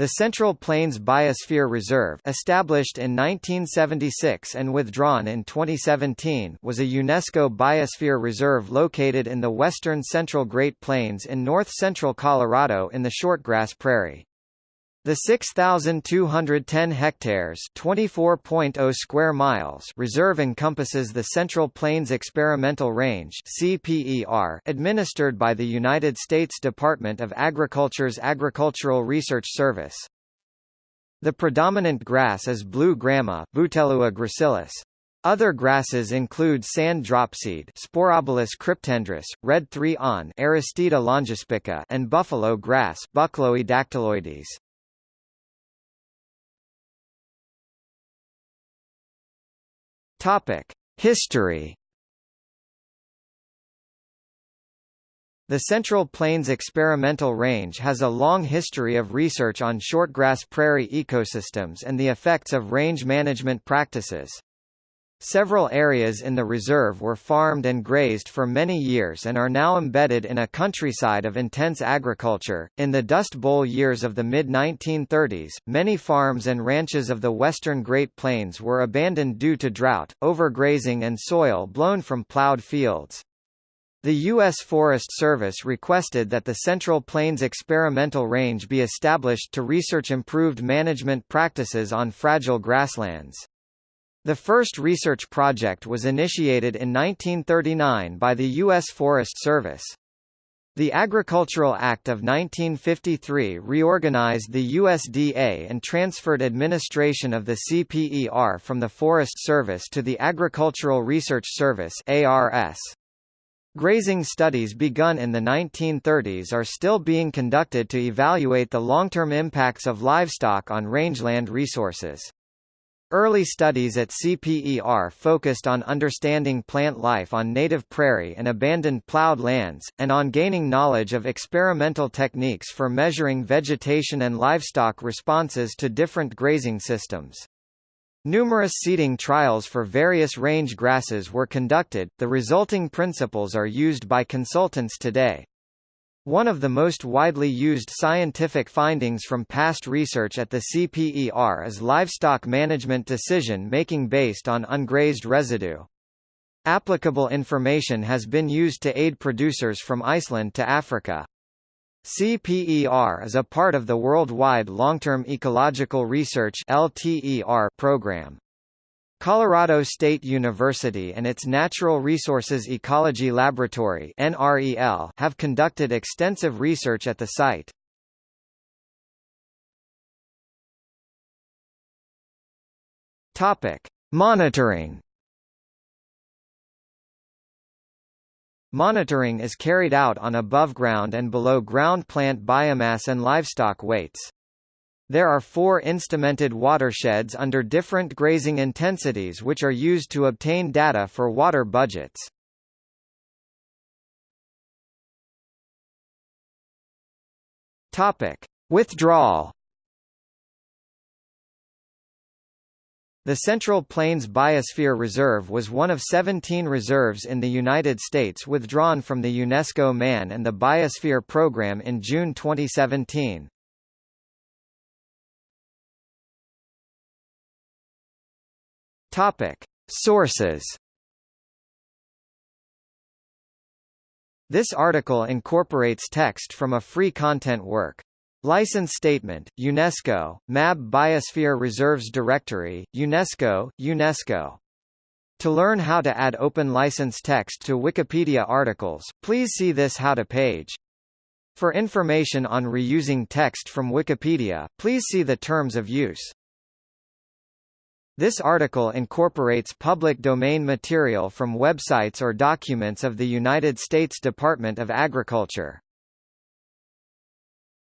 The Central Plains Biosphere Reserve established in 1976 and withdrawn in 2017 was a UNESCO Biosphere Reserve located in the western central Great Plains in north-central Colorado in the Shortgrass Prairie. The 6,210 hectares (24.0 square miles) reserve encompasses the Central Plains Experimental Range (CPER), administered by the United States Department of Agriculture's Agricultural Research Service. The predominant grass is blue grama Bouteloua gracilis. Other grasses include sand dropseed Sporobolus cryptandrus, red threeawn Aristida longispica and buffalo grass Buchloe Topic: History. The Central Plains Experimental Range has a long history of research on shortgrass prairie ecosystems and the effects of range management practices. Several areas in the reserve were farmed and grazed for many years and are now embedded in a countryside of intense agriculture. In the Dust Bowl years of the mid 1930s, many farms and ranches of the western Great Plains were abandoned due to drought, overgrazing, and soil blown from plowed fields. The U.S. Forest Service requested that the Central Plains Experimental Range be established to research improved management practices on fragile grasslands. The first research project was initiated in 1939 by the U.S. Forest Service. The Agricultural Act of 1953 reorganized the USDA and transferred administration of the CPER from the Forest Service to the Agricultural Research Service ARS. Grazing studies begun in the 1930s are still being conducted to evaluate the long-term impacts of livestock on rangeland resources. Early studies at CPER focused on understanding plant life on native prairie and abandoned plowed lands, and on gaining knowledge of experimental techniques for measuring vegetation and livestock responses to different grazing systems. Numerous seeding trials for various range grasses were conducted, the resulting principles are used by consultants today. One of the most widely used scientific findings from past research at the CPER is livestock management decision-making based on ungrazed residue. Applicable information has been used to aid producers from Iceland to Africa. CPER is a part of the Worldwide Long-Term Ecological Research program. Colorado State University and its Natural Resources Ecology Laboratory have conducted extensive research at the site. Monitoring. Monitoring is carried out on above ground and below ground plant biomass and livestock weights. There are four instrumented watersheds under different grazing intensities which are used to obtain data for water budgets. Topic: Withdrawal. The Central Plains Biosphere Reserve was one of 17 reserves in the United States withdrawn from the UNESCO Man and the Biosphere Program in June 2017. Topic: Sources. This article incorporates text from a free content work. License Statement, UNESCO, MAB Biosphere Reserves Directory, UNESCO, UNESCO. To learn how to add open license text to Wikipedia articles, please see this How to page. For information on reusing text from Wikipedia, please see the Terms of Use. This article incorporates public domain material from websites or documents of the United States Department of Agriculture.